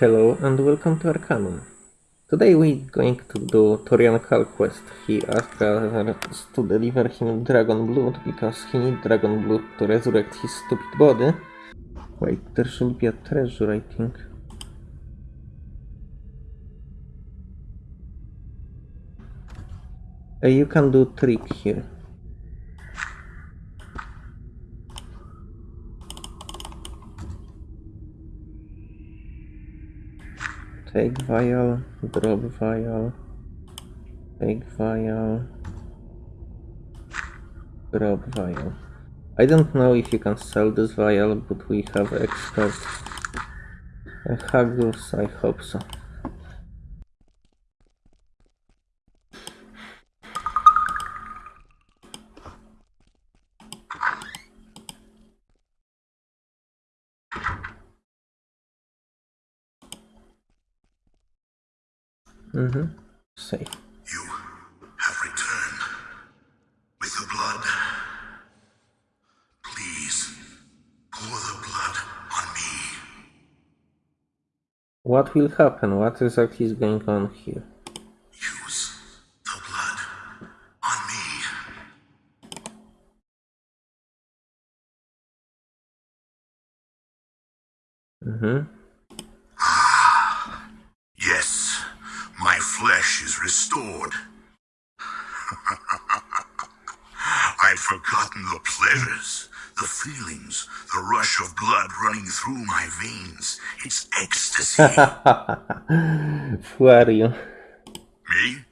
Hello and welcome to Arcanum. Today we're going to do Torian quest. He asked us to deliver him dragon blood because he needs dragon blood to resurrect his stupid body. Wait, there should be a treasure, I think. Uh, you can do trick here. Take vial, drop vial, take vial, drop vial. I don't know if you can sell this vial, but we have expert haggles, I hope so. Mm-hmm. Safe. You have returned with the blood. Please pour the blood on me. What will happen? What exactly is going on here? Use the blood on me. Mm-hmm. Flesh is restored. I'd forgotten the pleasures, the feelings, the rush of blood running through my veins. It's ecstasy. Who are you? Me?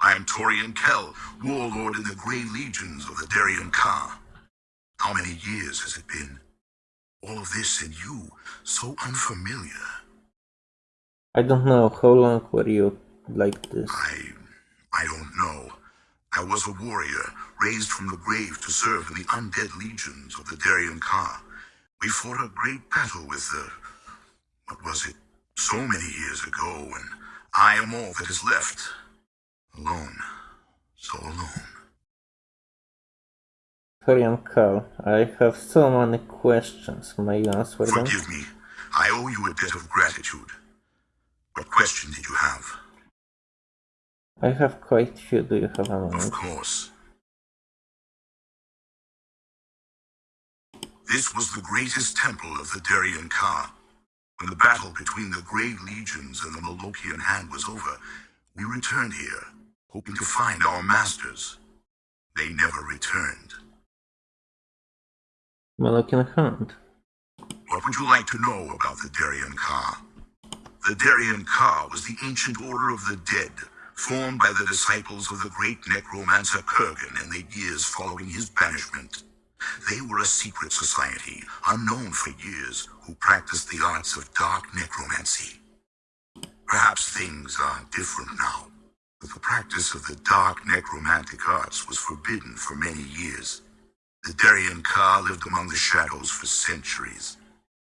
I am Torian Kell, warlord in the Grey Legions of the Derian Ka. How many years has it been? All of this and you, so unfamiliar. I don't know. How long were you like this? I... I don't know. I was a warrior, raised from the grave to serve in the undead legions of the Derian Ka. We fought a great battle with the... What was it? So many years ago, and I am all that is left. Alone. So alone. Torian Kal, I have so many questions. May you answer them? Forgive me. I owe you a debt of gratitude. What question did you have? I have quite few. Do you have a Of course. This was the greatest temple of the Derian Ka. When the battle between the Grey Legions and the Molochean Hand was over, we returned here, hoping to find our masters. They never returned. Molochean Hand. What would you like to know about the Derian Ka? The Derian Ka was the ancient order of the dead, formed by the disciples of the great necromancer Kerghan in the years following his banishment. They were a secret society, unknown for years, who practiced the arts of dark necromancy. Perhaps things are different now, but the practice of the dark necromantic arts was forbidden for many years. The Derian Ka lived among the shadows for centuries,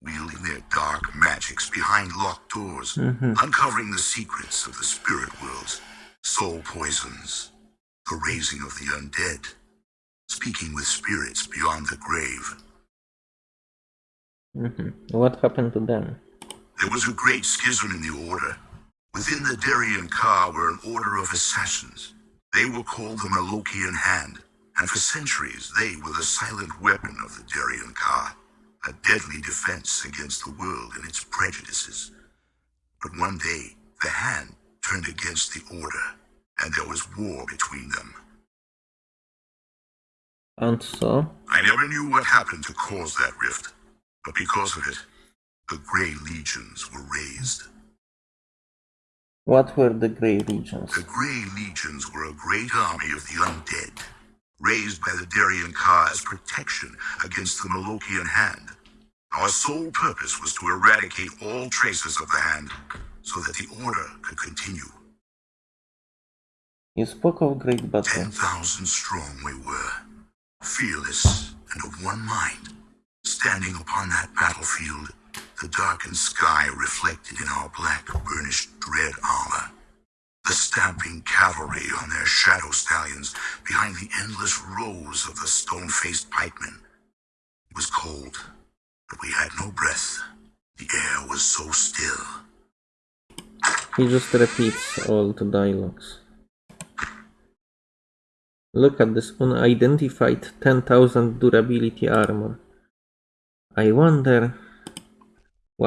wielding their dark magics behind locked doors, mm-hmm. uncovering the secrets of the spirit worlds, soul poisons, the raising of the undead, speaking with spirits beyond the grave. Mhm. What happened to them? There was a great schism in the Order. Within the Derian Ka were an order of assassins. They were called the Molochean Hand, and for centuries they were the silent weapon of the Derian Ka, a deadly defense against the world and its prejudices. But one day, the Hand turned against the Order, and there was war between them. And so? I never knew what happened to cause that rift, but because of it, the Grey Legions were raised. What were the Grey Legions? The Grey Legions were a great army of the undead, raised by the Derian Ka as protection against the Molochean Hand. Our sole purpose was to eradicate all traces of the Hand, so that the Order could continue. You spoke of great battle. Ten thousand strong we were, fearless and of one mind. Standing upon that battlefield, the darkened sky reflected in our black, burnished red armor. The stamping cavalry on their shadow stallions behind the endless rows of the stone-faced pikemen. It was cold, but we had no breath. The air was so still. He just repeats all the dialogues. Look at this unidentified 10,000 durability armor. I wonder